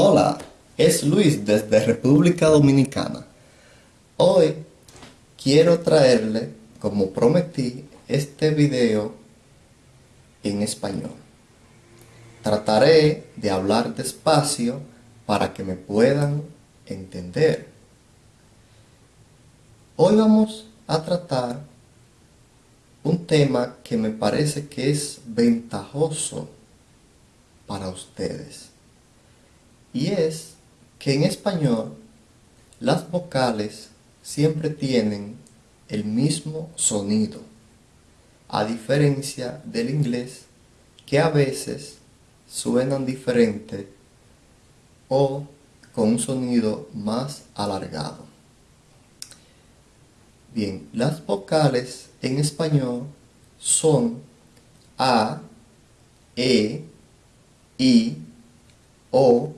Hola, es Luis desde República Dominicana. Hoy quiero traerle, como prometí, este video en español. Trataré de hablar despacio para que me puedan entender. Hoy vamos a tratar un tema que me parece que es ventajoso para ustedes. Y es que en español las vocales siempre tienen el mismo sonido, a diferencia del inglés que a veces suenan diferente o con un sonido más alargado. Bien, las vocales en español son A, E, I, O.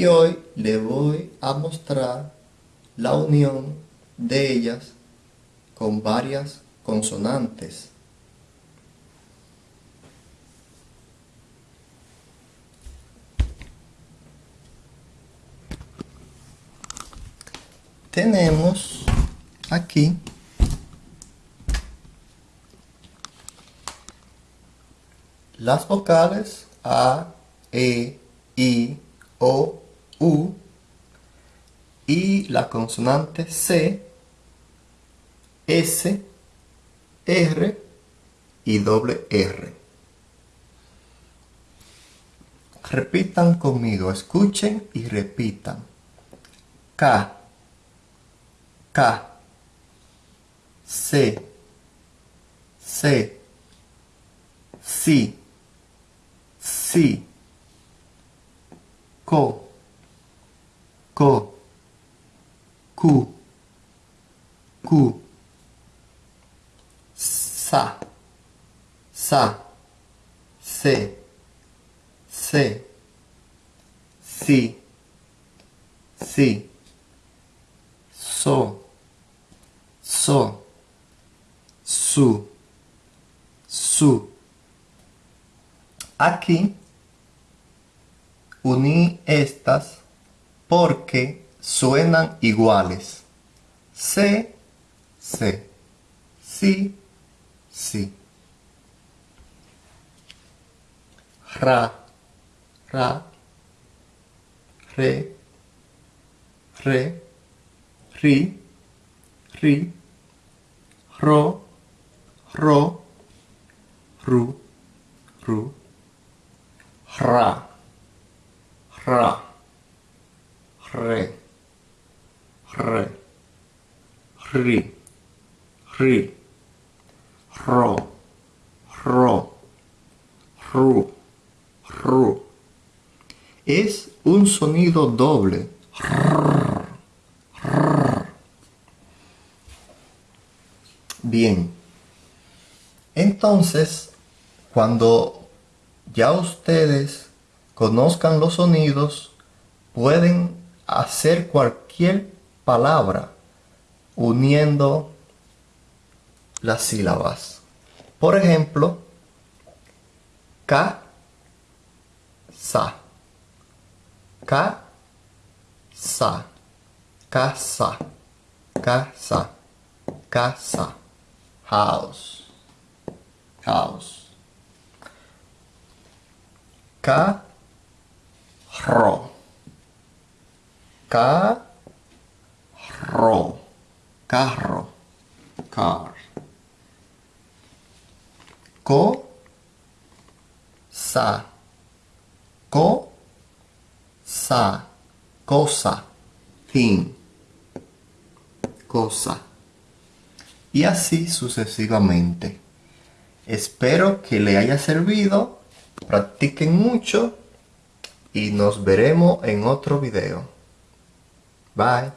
Y hoy le voy a mostrar la unión de ellas con varias consonantes. Tenemos aquí las vocales A, E, I, O, U y la consonante C, S, R y doble R. Repitan conmigo, escuchen y repitan. K, K, C, C, Si, Si, Co, Co, Q, Q, Sa, Sa, Se, Se, Si, Si, So, So, Su, Su. Aquí uní estas porque suenan iguales. C, C, si, si. Ra, ra, re, re, ri, ri, ro, ro, ru, ru, ra, ra, re, ri, ri, ro, ru, ru. Es un sonido doble. Bien. Entonces, cuando ya ustedes conozcan los sonidos, pueden hacer cualquier palabra uniendo las sílabas. Por ejemplo, ca, sa, ca, sa, casa, casa, casa, house, house, carro, carro, carro, car, co, sa, co, sa, cosa, thing, cosa. Y así sucesivamente. Espero que le haya servido, practiquen mucho. Y nos veremos en otro video. Bye.